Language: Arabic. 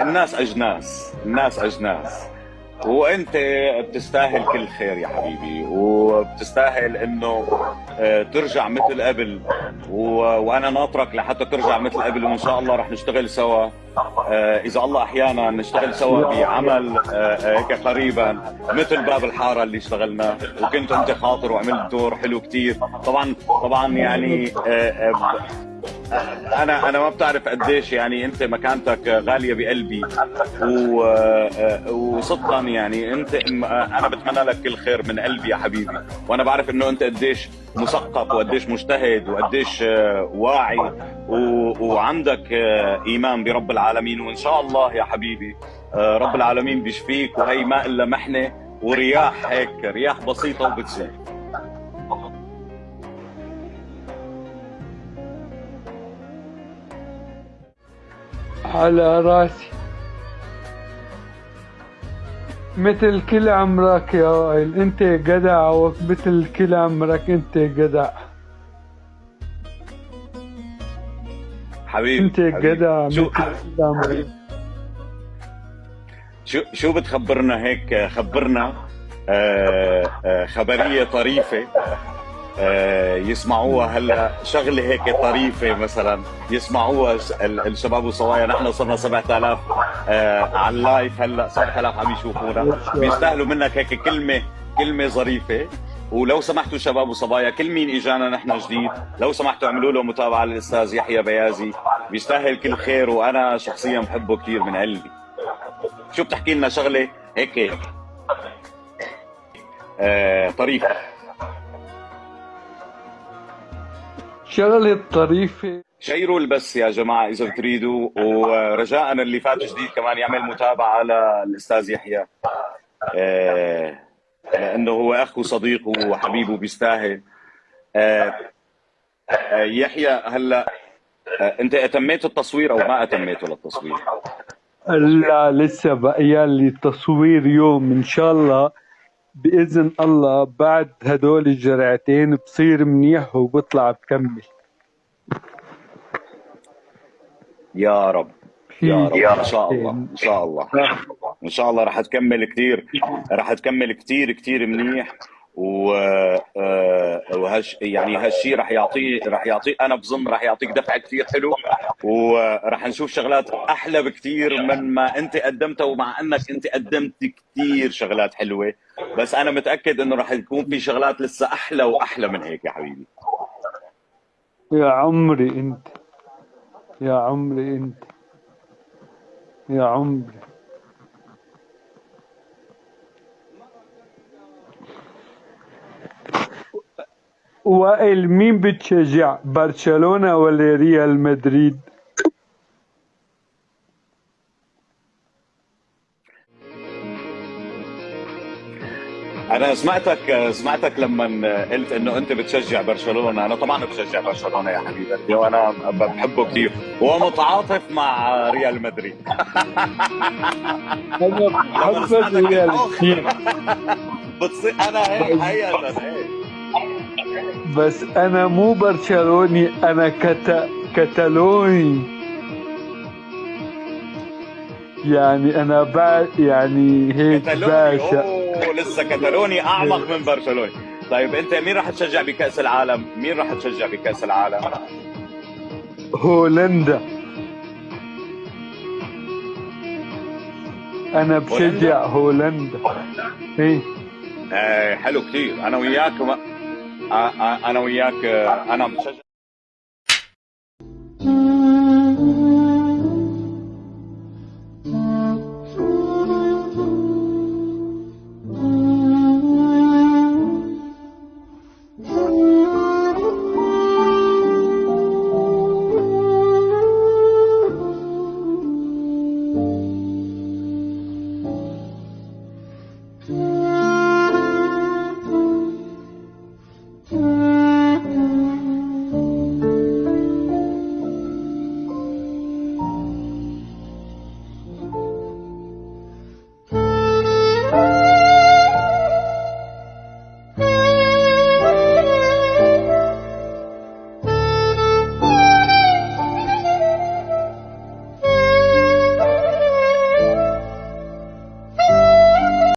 الناس أجناس الناس أجناس. وأنت بتستاهل كل خير يا حبيبي وبتستاهل إنه آه، ترجع مثل قبل. وأنا ناطرك لحتى ترجع مثل قبل وإن شاء الله رح نشتغل سوا. آه، إذا الله أحيانا نشتغل سوا بعمل آه، هيك قريبا مثل باب الحارة اللي اشتغلناه وكنت أنت خاطر وعملت دور حلو كثير طبعا طبعا يعني أنا أنا ما بتعرف قديش يعني أنت مكانتك غالية بقلبي. وصدقا يعني أنت أنا بتمنى لك كل خير من قلبي يا حبيبي. وأنا بعرف إنه أنت قديش مثقف وقديش مجتهد وقديش واعي. وعندك إيمان برب العالمين. وإن شاء الله يا حبيبي رب العالمين بيشفيك. وهي ما إلا محنة ورياح هيك رياح بسيطة وبتزول على رأسي. مثل كل عمرك يا وائل أنت جدع ومثل كل عمرك أنت جدع. حبيبي أنت جدع شو شو شو بتخبرنا هيك؟ خبرنا آه آه خبرية طريفة. يسمعوها هلا. شغلة هيك طريفة مثلا. يسمعوها الشباب والصوايا نحن صرنا 7000 آه، على اللايف هلا. 7000 عم يشوفونا. بيستاهلوا منك هيك كلمة كلمة ظريفة. ولو سمحتوا شباب وصبايا كل مين إجانا نحن جديد لو سمحتوا اعملوا له متابعة للأستاذ يحيى بيازي. بيستاهل كل خير وأنا شخصيا بحبه كثير من قلبي شو بتحكي لنا شغلة؟ هيك. آه طريفة. شغلة طريفة شيروا البث يا جماعة إذا بتريدوا ورجاء اللي فات جديد كمان يعمل متابعة للأستاذ يحيى. آه لأنه هو أخ وصديق وحبيب وبيستاهل آه آه يحيى هلأ أنت أتميت التصوير أو ما أتميته للتصوير؟ لا لسه بقي لي تصوير يوم إن شاء الله. بإذن الله بعد هدول الجرعتين بصير منيح وبطلع بكمل. يا رب. يا رب. إن شاء الله. إن شاء الله. إن شاء الله رح تكمل كثير رح تكمل كثير كثير منيح. و آه، وهش يعني هالشيء رح يعطيه رح يعطيه أنا بظن رح يعطيك دفعة كثير حلو ورح نشوف شغلات أحلى بكثير من ما أنت قدمتها ومع أنك أنت قدمت كثير شغلات حلوة. بس أنا متأكد إنه رح يكون في شغلات لسه أحلى وأحلى من هيك يا حبيبي. يا عمري أنت. يا عمري أنت. يا عمري. وائل مين بتشجع؟ برشلونة ولا ريال مدريد؟ أنا سمعتك سمعتك لما قلت إنه أنت بتشجع برشلونة. أنا طبعا بشجع برشلونة يا حبيبي وأنا بحبه كثير ومتعاطف مع ريال مدريد. أنا ريال بتصير أنا هيك هيك بس أنا مو برشلوني أنا كتا كتالوني يعني أنا با يعني هيك باشا لسه كتالوني أعمق من برشلوني. طيب أنت مين راح تشجع بكأس العالم؟ مين راح تشجع بكأس العالم؟ هولندا. أنا بشجع هولندا؟ إيه. إيه حلو كثير أنا وياك. أنا وياك أنا بشجع